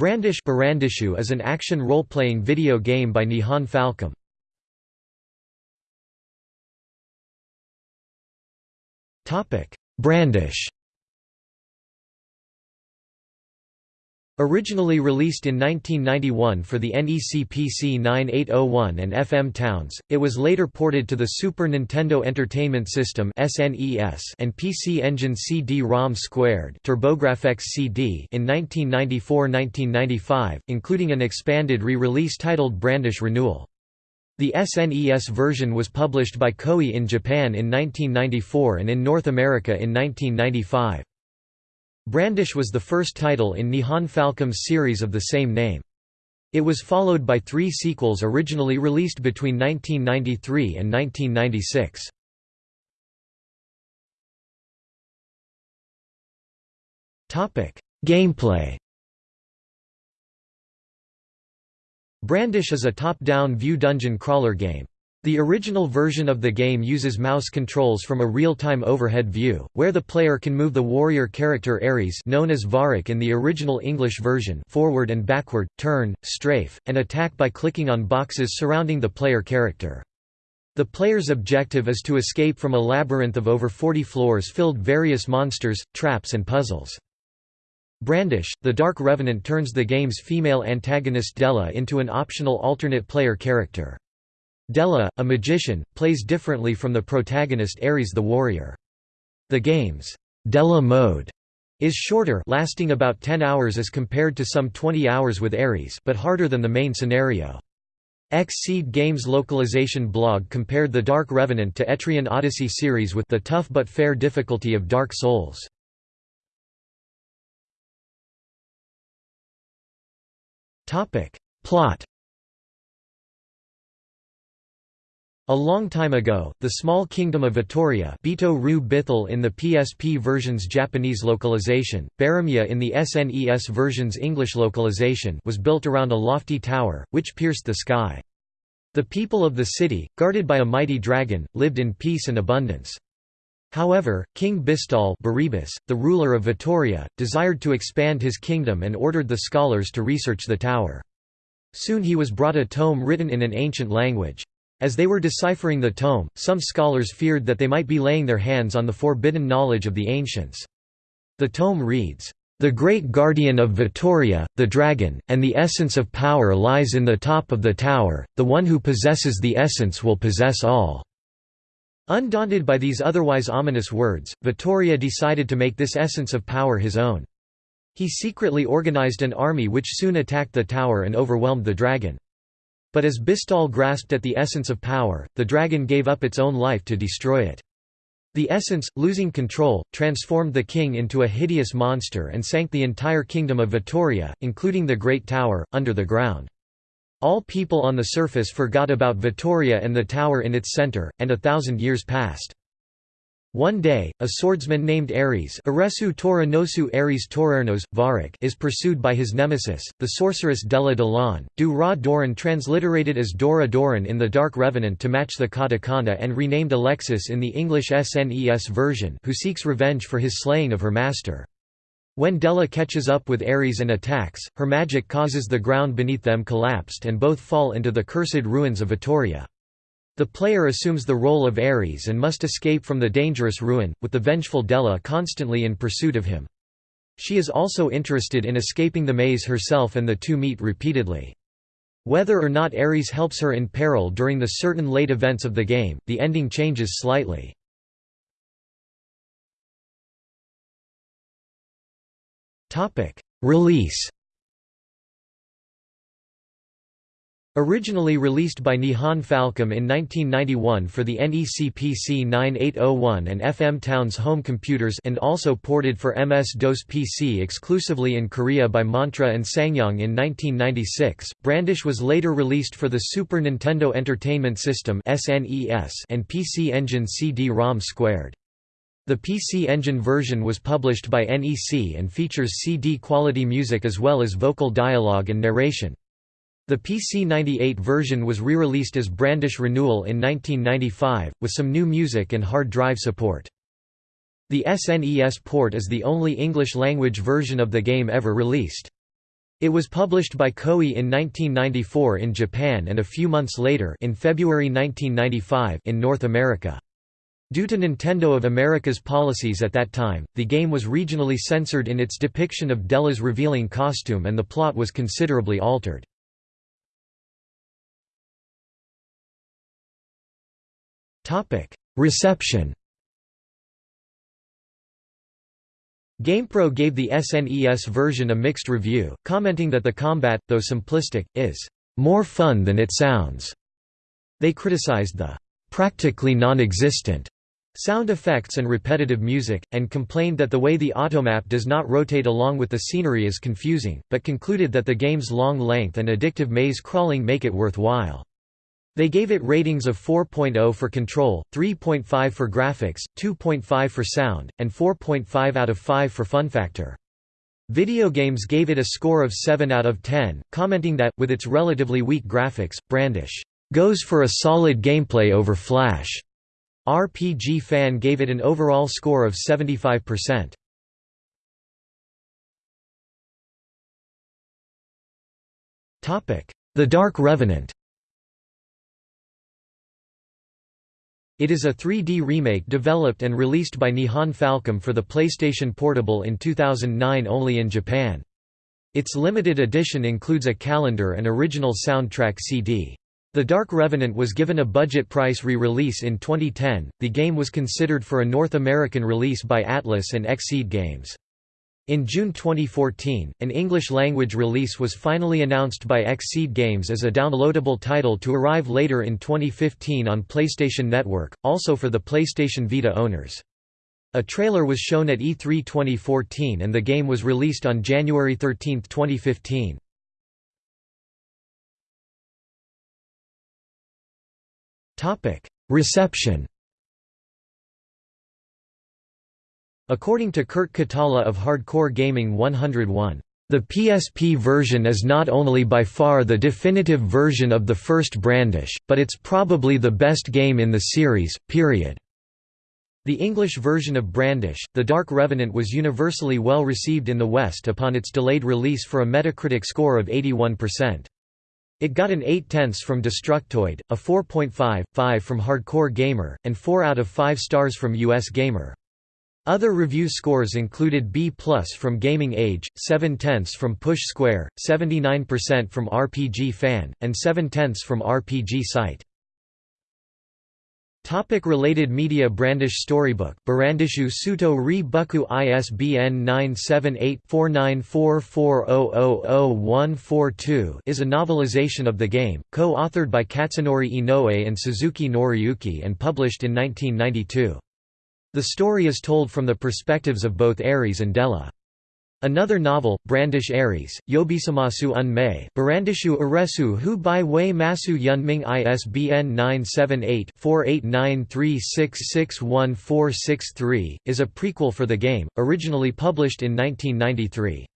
Brandish Barandishu is an action role-playing video game by Nihon Falcom. Brandish Originally released in 1991 for the NEC PC 9801 and FM Towns, it was later ported to the Super Nintendo Entertainment System and PC Engine CD-ROM Squared CD in 1994–1995, including an expanded re-release titled Brandish Renewal. The SNES version was published by Koei in Japan in 1994 and in North America in 1995. Brandish was the first title in Nihon Falcom's series of the same name. It was followed by three sequels originally released between 1993 and 1996. Gameplay Brandish is a top-down view dungeon crawler game. The original version of the game uses mouse controls from a real-time overhead view, where the player can move the warrior character Ares known as Varik in the original English version forward and backward, turn, strafe, and attack by clicking on boxes surrounding the player character. The player's objective is to escape from a labyrinth of over 40 floors filled various monsters, traps and puzzles. Brandish, the Dark Revenant turns the game's female antagonist Della into an optional alternate player character. Della, a magician, plays differently from the protagonist Ares the warrior. The game's Della mode is shorter lasting about 10 hours as compared to some 20 hours with Ares but harder than the main scenario. Xseed Games localization blog compared the Dark Revenant to Etrian Odyssey series with the tough but fair difficulty of Dark Souls. Plot A long time ago, the small kingdom of Vittoria Bito Ru Bithil in the PSP version's Japanese localization, Baramia in the SNES version's English localization was built around a lofty tower, which pierced the sky. The people of the city, guarded by a mighty dragon, lived in peace and abundance. However, King Bistal the ruler of Vittoria, desired to expand his kingdom and ordered the scholars to research the tower. Soon he was brought a tome written in an ancient language. As they were deciphering the tome, some scholars feared that they might be laying their hands on the forbidden knowledge of the ancients. The tome reads, "...the great guardian of Vittoria, the dragon, and the essence of power lies in the top of the tower, the one who possesses the essence will possess all." Undaunted by these otherwise ominous words, Vittoria decided to make this essence of power his own. He secretly organized an army which soon attacked the tower and overwhelmed the dragon. But as Bistal grasped at the essence of power, the dragon gave up its own life to destroy it. The essence, losing control, transformed the king into a hideous monster and sank the entire kingdom of Vittoria, including the Great Tower, under the ground. All people on the surface forgot about Vittoria and the tower in its center, and a thousand years passed. One day, a swordsman named Ares Aresu Toranosu Ares is pursued by his nemesis, the sorceress Della Delan, Du Ra Doran transliterated as Dora Doran in The Dark Revenant to match the katakana and renamed Alexis in the English SNES version who seeks revenge for his slaying of her master. When Della catches up with Ares and attacks, her magic causes the ground beneath them collapsed and both fall into the cursed ruins of Vittoria. The player assumes the role of Ares and must escape from the dangerous ruin, with the vengeful Della constantly in pursuit of him. She is also interested in escaping the maze herself and the two meet repeatedly. Whether or not Ares helps her in peril during the certain late events of the game, the ending changes slightly. Release Originally released by Nihon Falcom in 1991 for the NEC PC 9801 and FM Towns home computers and also ported for MS-DOS PC exclusively in Korea by Mantra and Sangyong in 1996, Brandish was later released for the Super Nintendo Entertainment System and PC Engine CD-ROM Squared. The PC Engine version was published by NEC and features CD-quality music as well as vocal dialogue and narration. The PC-98 version was re-released as Brandish Renewal in 1995, with some new music and hard drive support. The SNES port is the only English-language version of the game ever released. It was published by Koei in 1994 in Japan and a few months later in February 1995 in North America. Due to Nintendo of America's policies at that time, the game was regionally censored in its depiction of Della's revealing costume and the plot was considerably altered. Reception GamePro gave the SNES version a mixed review, commenting that the combat, though simplistic, is more fun than it sounds. They criticized the practically non-existent sound effects and repetitive music, and complained that the way the automap does not rotate along with the scenery is confusing, but concluded that the game's long length and addictive maze crawling make it worthwhile. They gave it ratings of 4.0 for control, 3.5 for graphics, 2.5 for sound, and 4.5 out of 5 for fun factor. Video Games gave it a score of 7 out of 10, commenting that, with its relatively weak graphics, Brandish goes for a solid gameplay over Flash. RPG Fan gave it an overall score of 75%. The Dark Revenant It is a 3D remake developed and released by Nihon Falcom for the PlayStation Portable in 2009 only in Japan. Its limited edition includes a calendar and original soundtrack CD. The Dark Revenant was given a budget price re-release in 2010. The game was considered for a North American release by Atlus and Xseed Games. In June 2014, an English-language release was finally announced by Xseed Games as a downloadable title to arrive later in 2015 on PlayStation Network, also for the PlayStation Vita owners. A trailer was shown at E3 2014 and the game was released on January 13, 2015. Reception According to Kurt Kalata of Hardcore Gaming 101, the PSP version is not only by far the definitive version of the first Brandish, but it's probably the best game in the series, period. The English version of Brandish, The Dark Revenant was universally well received in the West upon its delayed release for a Metacritic score of 81%. It got an 8 tenths from Destructoid, a 4.5, 5 from Hardcore Gamer, and 4 out of 5 stars from US Gamer. Other review scores included B from Gaming Age, 7 tenths from Push Square, 79% from RPG Fan, and 7 tenths from RPG Site. Topic related media Brandish Storybook Barandishu Suto Ri Buku ISBN 978-4944000142 is a novelization of the game, co-authored by Katsunori Inoue and Suzuki Noriyuki and published in 1992. The story is told from the perspectives of both Ares and Della. Another novel, Brandish Ares, Yobisamasu Un Mei, Barandishu Aresu Hu Bai Wei Masu Yunming ISBN 978-4893661463, is a prequel for the game, originally published in 1993.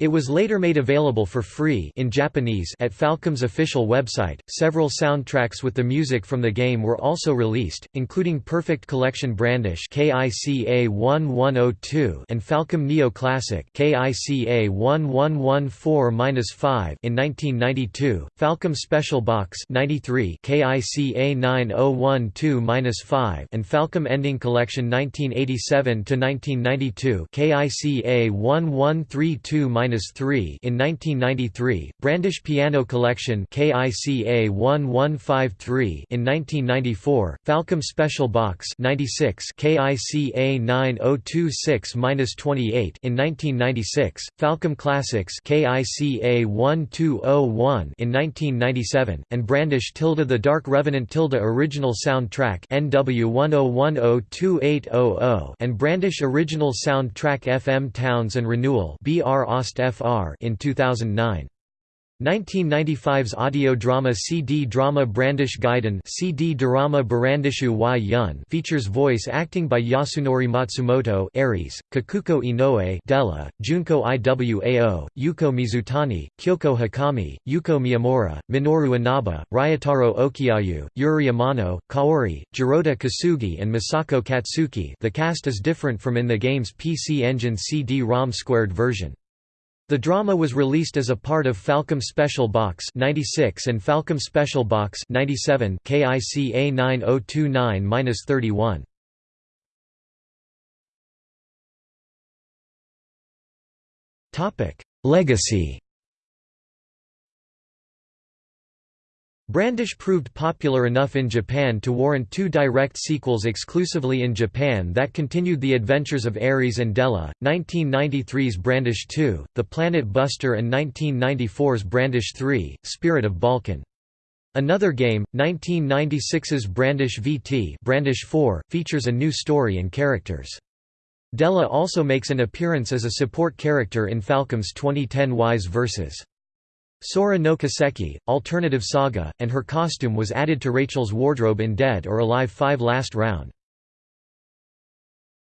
It was later made available for free in Japanese at Falcom's official website. Several soundtracks with the music from the game were also released, including Perfect Collection Brandish KICA 1102 and Falcom Neo Classic KICA 1114-5 in 1992, Falcom Special Box 93 KICA 9012-5 and Falcom Ending Collection 1987 to 1992 KICA 1132 3 in 1993, Brandish Piano Collection KICA 1153 in 1994, Falcom Special Box 96 KICA 9026-28 in 1996, Falcom Classics KICA 1201 in 1997, and Brandish Tilde the Dark Revenant Tilde Original Soundtrack NW 10102800 and Brandish Original Soundtrack FM Towns and Renewal BR FR in 2009. 1995's audio drama CD drama Brandish Gaiden CD drama Barandishu y Yun features voice acting by Yasunori Matsumoto Ares, Kikuko Inoue Della, Junko Iwao, Yuko Mizutani, Kyoko Hikami, Yuko Miyamura, Minoru Inaba, Ryotaro Okiayu, Yuri Amano, Kaori, Jurota Kosugi and Masako Katsuki the cast is different from in the game's PC Engine CD-ROM squared version. The drama was released as a part of Falcom Special Box 96 and Falcom Special Box 97 KICA 9029-31. Topic: Legacy Brandish proved popular enough in Japan to warrant two direct sequels exclusively in Japan that continued the adventures of Ares and Della, 1993's Brandish 2, The Planet Buster and 1994's Brandish 3, Spirit of Balkan. Another game, 1996's Brandish VT Brandish 4, features a new story and characters. Della also makes an appearance as a support character in Falcom's 2010 Ys Versus. Sora no Kiseki, Alternative Saga, and her costume was added to Rachel's wardrobe in Dead or Alive 5 Last Round.